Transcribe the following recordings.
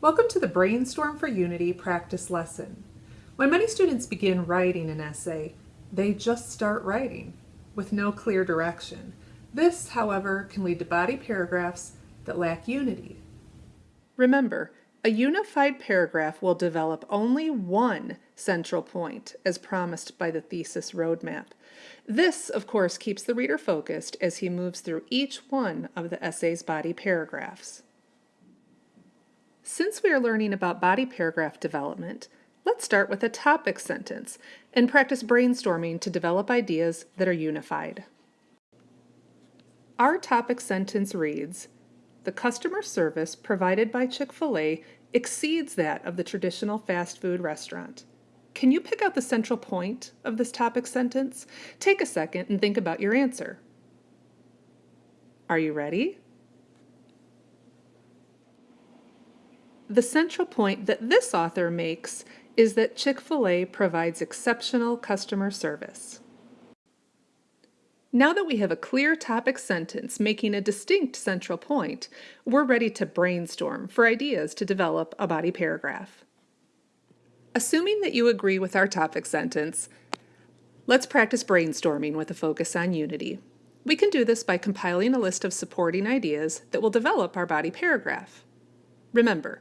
Welcome to the Brainstorm for Unity practice lesson. When many students begin writing an essay, they just start writing with no clear direction. This, however, can lead to body paragraphs that lack unity. Remember, a unified paragraph will develop only one central point as promised by the thesis roadmap. This, of course, keeps the reader focused as he moves through each one of the essay's body paragraphs. Since we are learning about body paragraph development, let's start with a topic sentence and practice brainstorming to develop ideas that are unified. Our topic sentence reads, the customer service provided by Chick-fil-A exceeds that of the traditional fast food restaurant. Can you pick out the central point of this topic sentence? Take a second and think about your answer. Are you ready? The central point that this author makes is that Chick-fil-A provides exceptional customer service. Now that we have a clear topic sentence making a distinct central point, we're ready to brainstorm for ideas to develop a body paragraph. Assuming that you agree with our topic sentence, let's practice brainstorming with a focus on unity. We can do this by compiling a list of supporting ideas that will develop our body paragraph. Remember,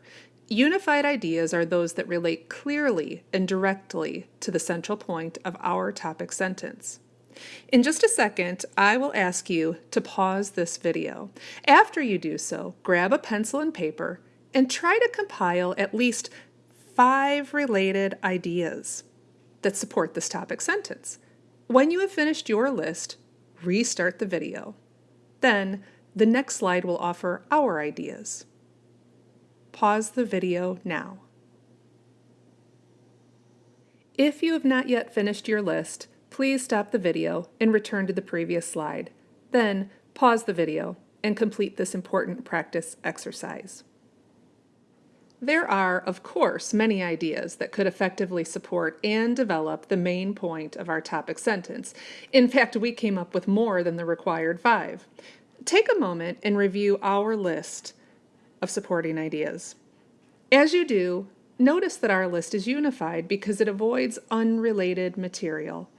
unified ideas are those that relate clearly and directly to the central point of our topic sentence. In just a second, I will ask you to pause this video. After you do so, grab a pencil and paper and try to compile at least five related ideas that support this topic sentence. When you have finished your list, restart the video. Then, the next slide will offer our ideas. Pause the video now. If you have not yet finished your list, please stop the video and return to the previous slide. Then pause the video and complete this important practice exercise. There are, of course, many ideas that could effectively support and develop the main point of our topic sentence. In fact, we came up with more than the required five. Take a moment and review our list of supporting ideas. As you do, notice that our list is unified because it avoids unrelated material.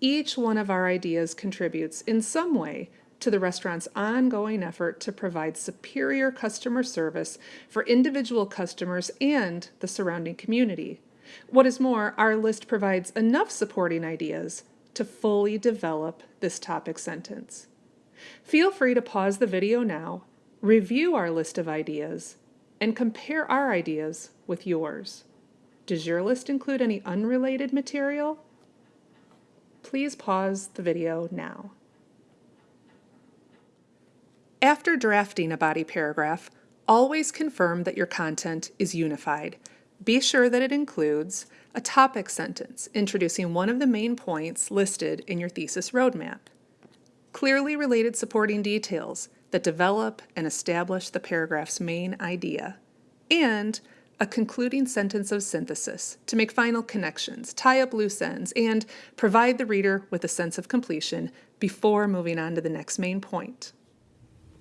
Each one of our ideas contributes in some way to the restaurant's ongoing effort to provide superior customer service for individual customers and the surrounding community. What is more, our list provides enough supporting ideas to fully develop this topic sentence. Feel free to pause the video now Review our list of ideas and compare our ideas with yours. Does your list include any unrelated material? Please pause the video now. After drafting a body paragraph, always confirm that your content is unified. Be sure that it includes a topic sentence introducing one of the main points listed in your thesis roadmap, clearly related supporting details that develop and establish the paragraph's main idea, and a concluding sentence of synthesis to make final connections, tie up loose ends, and provide the reader with a sense of completion before moving on to the next main point.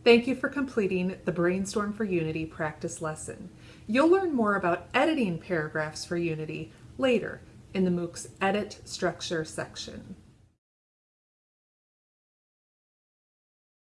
Thank you for completing the Brainstorm for Unity practice lesson. You'll learn more about editing paragraphs for Unity later in the MOOC's Edit Structure section.